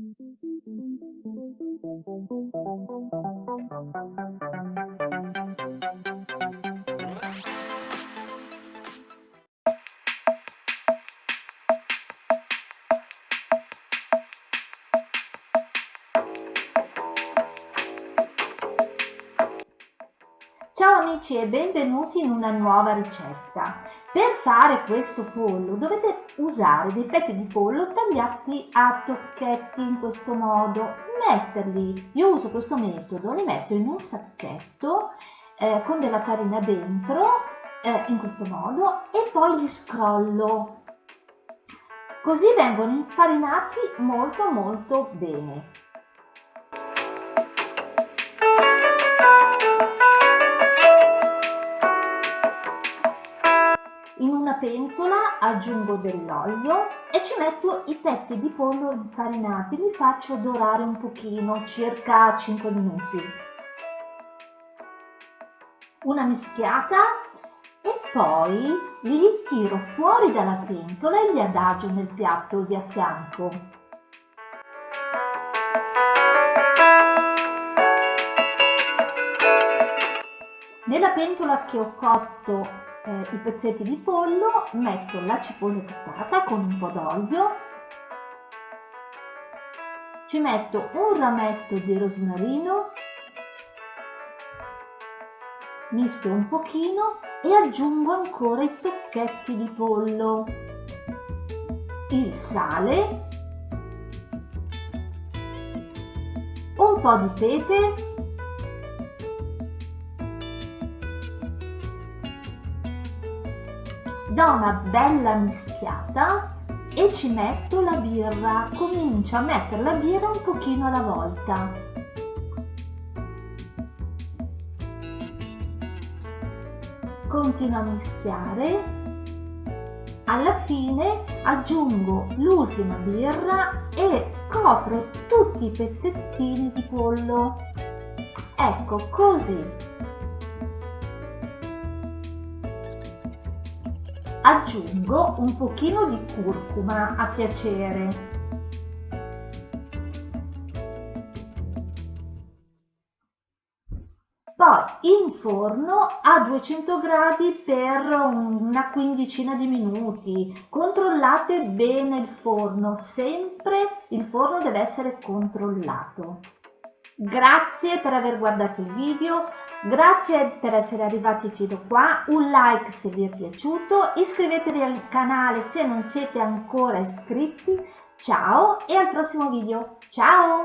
Thank you. Ciao amici e benvenuti in una nuova ricetta. Per fare questo pollo dovete usare dei petti di pollo tagliati a tocchetti in questo modo, metterli, io uso questo metodo, li metto in un sacchetto eh, con della farina dentro eh, in questo modo e poi li scrollo. Così vengono infarinati molto molto bene. Pentola aggiungo dell'olio e ci metto i petti di pollo infarinati, li faccio dorare un pochino, circa 5 minuti. Una mischiata e poi li tiro fuori dalla pentola e li adagio nel piatto di a fianco. Nella pentola che ho cotto eh, i pezzetti di pollo, metto la cipolla piccata con un po' d'olio, ci metto un rametto di rosmarino, mischio un pochino e aggiungo ancora i tocchetti di pollo, il sale, un po' di pepe do una bella mischiata e ci metto la birra. Comincio a mettere la birra un pochino alla volta. Continuo a mischiare. Alla fine aggiungo l'ultima birra e copro tutti i pezzettini di pollo. Ecco così aggiungo un pochino di curcuma a piacere. Poi in forno a 200 gradi per una quindicina di minuti. Controllate bene il forno, sempre il forno deve essere controllato. Grazie per aver guardato il video, Grazie per essere arrivati fino qua, un like se vi è piaciuto, iscrivetevi al canale se non siete ancora iscritti, ciao e al prossimo video, ciao!